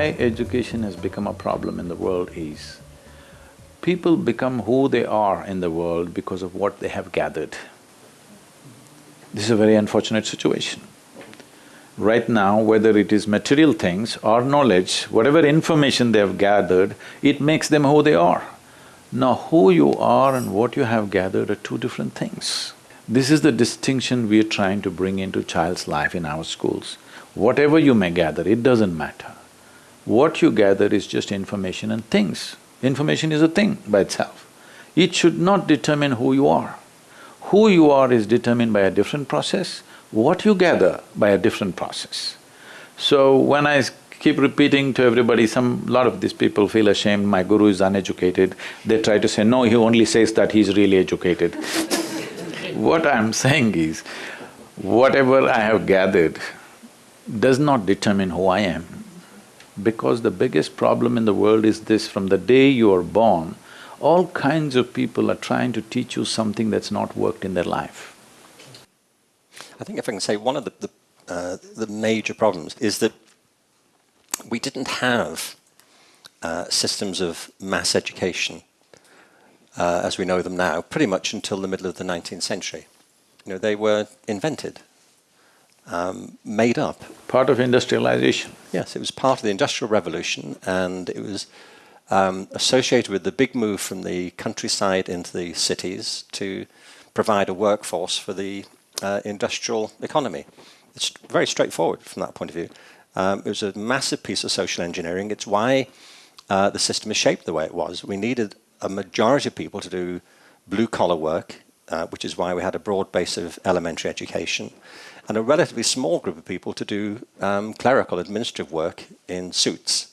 why education has become a problem in the world is, people become who they are in the world because of what they have gathered. This is a very unfortunate situation. Right now, whether it is material things or knowledge, whatever information they have gathered, it makes them who they are. Now, who you are and what you have gathered are two different things. This is the distinction we are trying to bring into child's life in our schools. Whatever you may gather, it doesn't matter. What you gather is just information and things. Information is a thing by itself. It should not determine who you are. Who you are is determined by a different process, what you gather by a different process. So when I keep repeating to everybody, some… lot of these people feel ashamed, my guru is uneducated, they try to say, no, he only says that he's really educated. what I'm saying is, whatever I have gathered does not determine who I am. Because the biggest problem in the world is this, from the day you are born, all kinds of people are trying to teach you something that's not worked in their life. I think if I can say one of the, the, uh, the major problems is that we didn't have uh, systems of mass education uh, as we know them now pretty much until the middle of the 19th century. You know, they were invented, um, made up. Part of industrialization. Yes, it was part of the Industrial Revolution and it was um, associated with the big move from the countryside into the cities to provide a workforce for the uh, industrial economy. It's very straightforward from that point of view. Um, it was a massive piece of social engineering. It's why uh, the system is shaped the way it was. We needed a majority of people to do blue-collar work, uh, which is why we had a broad base of elementary education, and a relatively small group of people to do um, clerical administrative work in suits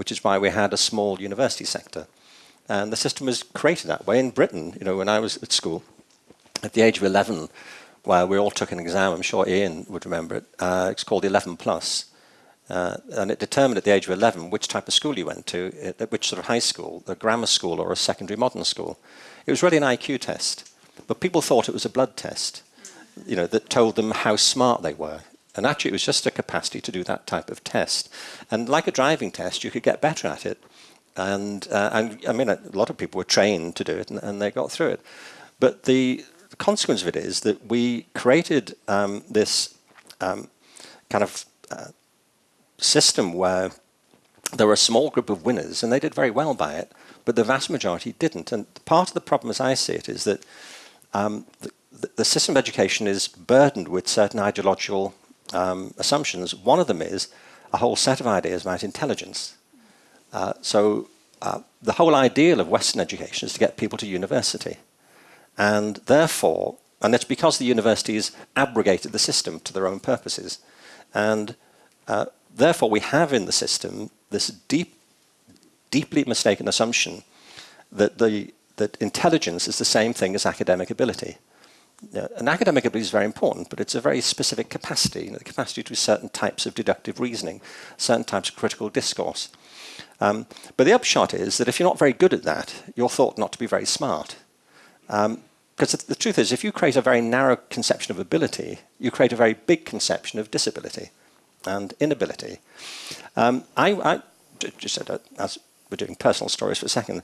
which is why we had a small university sector. And the system was created that way. In Britain, you know, when I was at school, at the age of 11, while we all took an exam, I'm sure Ian would remember it, uh, it's called the 11 plus. Uh, and it determined at the age of 11 which type of school you went to, at which sort of high school, a grammar school or a secondary modern school. It was really an IQ test, but people thought it was a blood test, you know, that told them how smart they were. And actually it was just a capacity to do that type of test. And like a driving test, you could get better at it. And, uh, and I mean, a lot of people were trained to do it and, and they got through it. But the, consequence of it is that we created um, this um, kind of uh, system where there were a small group of winners and they did very well by it, but the vast majority didn't. And part of the problem as I see it is that um, the, the system of education is burdened with certain ideological um, assumptions. One of them is a whole set of ideas about intelligence. Uh, so uh, the whole ideal of Western education is to get people to university. And therefore, and it's because the universities abrogated the system to their own purposes. And uh, therefore we have in the system this deep, deeply mistaken assumption that, the, that intelligence is the same thing as academic ability an academic ability is very important, but it's a very specific capacity, you know, the capacity to certain types of deductive reasoning, certain types of critical discourse. Um, but the upshot is that if you're not very good at that, you're thought not to be very smart. Because um, the, the, truth is, if you create a very narrow conception of ability, you create a very big conception of disability and inability. Um, I, I, just said, uh, as we're doing personal stories for a second,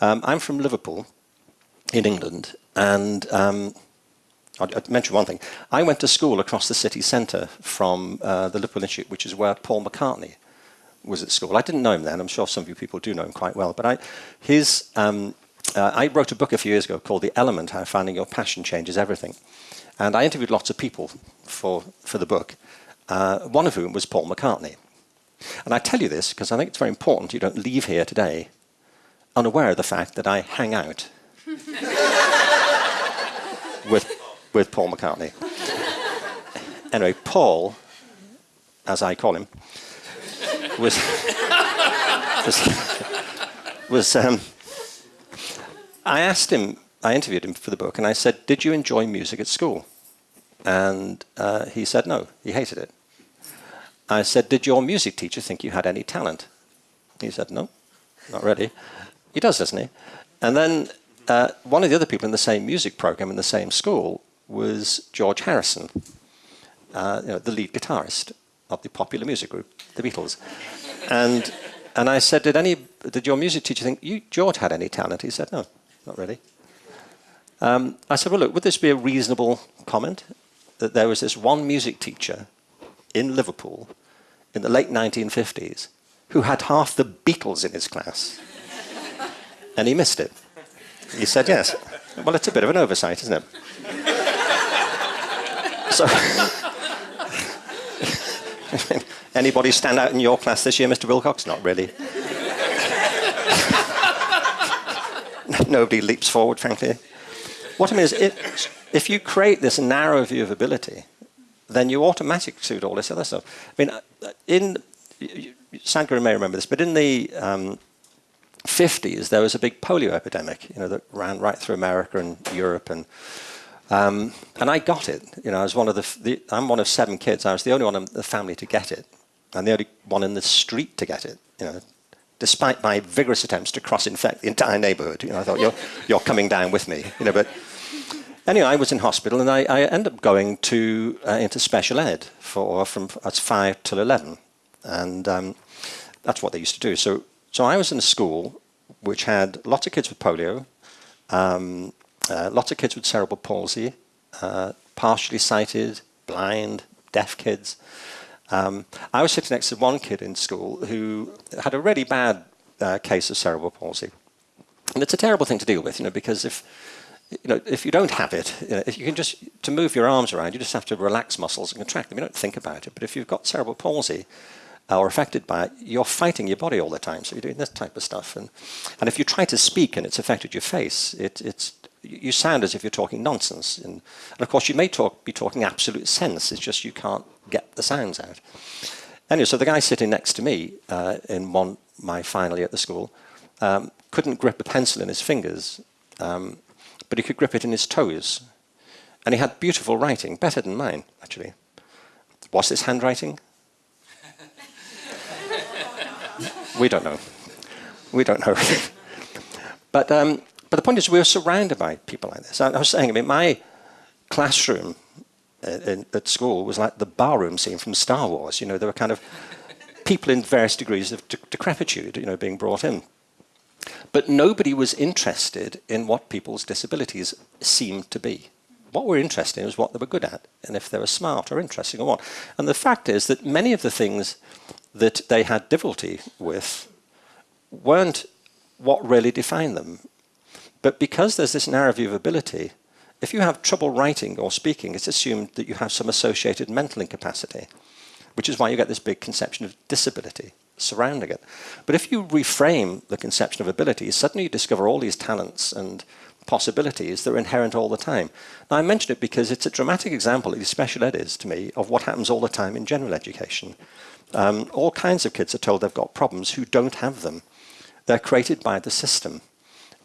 um, I'm from Liverpool in England, and um, I'll, I'll mention one thing. I went to school across the city centre from uh, the Liverpool Institute, which is where Paul McCartney was at school. I didn't know him then. I'm sure some of you people do know him quite well. But I, his, um, uh, I wrote a book a few years ago called The Element, How Finding Your Passion Changes Everything. And I interviewed lots of people for, for the book, uh, one of whom was Paul McCartney. And I tell you this because I think it's very important you don't leave here today unaware of the fact that I hang out with with Paul McCartney. anyway, Paul, as I call him, was was, was um, I asked him, I interviewed him for the book, and I said, "Did you enjoy music at school?" And uh, he said no, he hated it. I said, "Did your music teacher think you had any talent?" He said, "No, not really." He does, doesn't he? And then uh, one of the other people in the same music program in the same school was George Harrison, uh, you know, the lead guitarist of the popular music group, the Beatles. and and I said, did any did your music teacher think you George had any talent? He said, no, not really. Um, I said, well, look, would this be a reasonable comment that there was this one music teacher in Liverpool in the late 1950s who had half the Beatles in his class, and he missed it. He said yes. Well, it's a bit of an oversight, isn't it? So, anybody stand out in your class this year, Mr. Wilcox? Not really. Nobody leaps forward, frankly. What I mean is, it, if you create this narrow view of ability, then you automatically suit all this other stuff. I mean, uh, in Sadhguru may remember this, but in the um, 50s, there was a big polio epidemic, you know, that ran right through America and Europe, and um, and I got it. You know, I was one of the, the, I'm one of seven kids. I was the only one in the family to get it, and the only one in the street to get it. You know, despite my vigorous attempts to cross-infect the entire neighbourhood. You know, I thought you're you're coming down with me. You know, but anyway, I was in hospital, and I, I ended up going to uh, into special ed for from as five till eleven, and um, that's what they used to do. So so I was in a school which had lots of kids with polio, um, uh, lots of kids with cerebral palsy, uh, partially sighted, blind, deaf kids. Um, I was sitting next to one kid in school who had a really bad uh, case of cerebral palsy. And it's a terrible thing to deal with, you know, because if you know, if you don't have it, you know, if you can just to move your arms around, you just have to relax muscles and contract them. You don't think about it. But if you've got cerebral palsy, or affected by it, you're fighting your body all the time. So you're doing this type of stuff. And, and if you try to speak and it's affected your face, it, it's, you sound as if you're talking nonsense. And, and of course, you may talk, be talking absolute sense. It's just you can't get the sounds out. Anyway, so the guy sitting next to me uh, in one, my final year at the school um, couldn't grip a pencil in his fingers, um, but he could grip it in his toes. And he had beautiful writing, better than mine, actually. Was this handwriting? we don't know. We don't know. but, um, but the point is, we're surrounded by people like this. I, I was saying, I mean, my classroom at, uh, at school was like the barroom scene from Star Wars. You know, there were kind of people in various degrees of de decrepitude, you know, being brought in. But nobody was interested in what people's disabilities seemed to be. What we're interested in is what they were good at, and if they were smart or interesting or what. And the fact is that many of the things that they had difficulty with weren't what really defined them. But because there's this narrow view of ability, if you have trouble writing or speaking, it's assumed that you have some associated mental incapacity, which is why you get this big conception of disability surrounding it. But if you reframe the conception of ability, suddenly you discover all these talents and possibilities that are inherent all the time. Now, I mention it because it's a dramatic example, at special ed is to me, of what happens all the time in general education. Um, all kinds of kids are told they've got problems who don't have them. They're created by the system.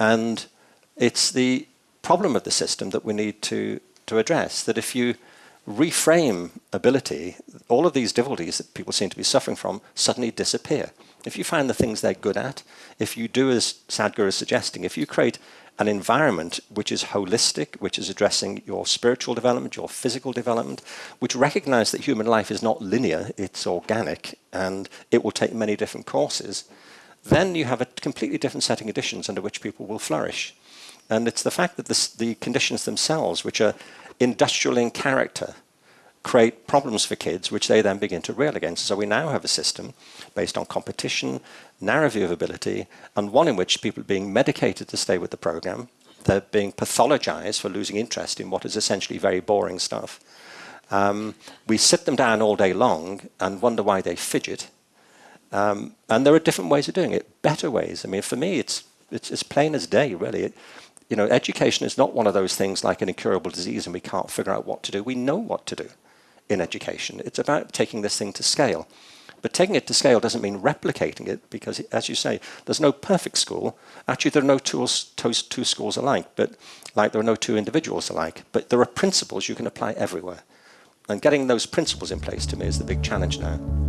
And it's the problem of the system that we need to, to address, that if you reframe ability, all of these difficulties that people seem to be suffering from suddenly disappear. If you find the things they're good at, if you do as Sadhguru is suggesting, if you create an environment which is holistic, which is addressing your spiritual development, your physical development, which recognize that human life is not linear, it's organic, and it will take many different courses, then you have a completely different setting of conditions under which people will flourish. And it's the fact that this, the conditions themselves, which are industrial in character, create problems for kids, which they then begin to rail against. So we now have a system based on competition, narrow view of ability, and one in which people are being medicated to stay with the program. They're being pathologized for losing interest in what is essentially very boring stuff. Um, we sit them down all day long and wonder why they fidget. Um, and there are different ways of doing it, better ways. I mean, for me, it's, it's as plain as day, really. It, you know, education is not one of those things like an incurable disease and we can't figure out what to do. We know what to do in education. It's about taking this thing to scale. But taking it to scale doesn't mean replicating it because, as you say, there's no perfect school. Actually, there are no two, two schools alike, but like there are no two individuals alike. But there are principles you can apply everywhere. And getting those principles in place to me is the big challenge now.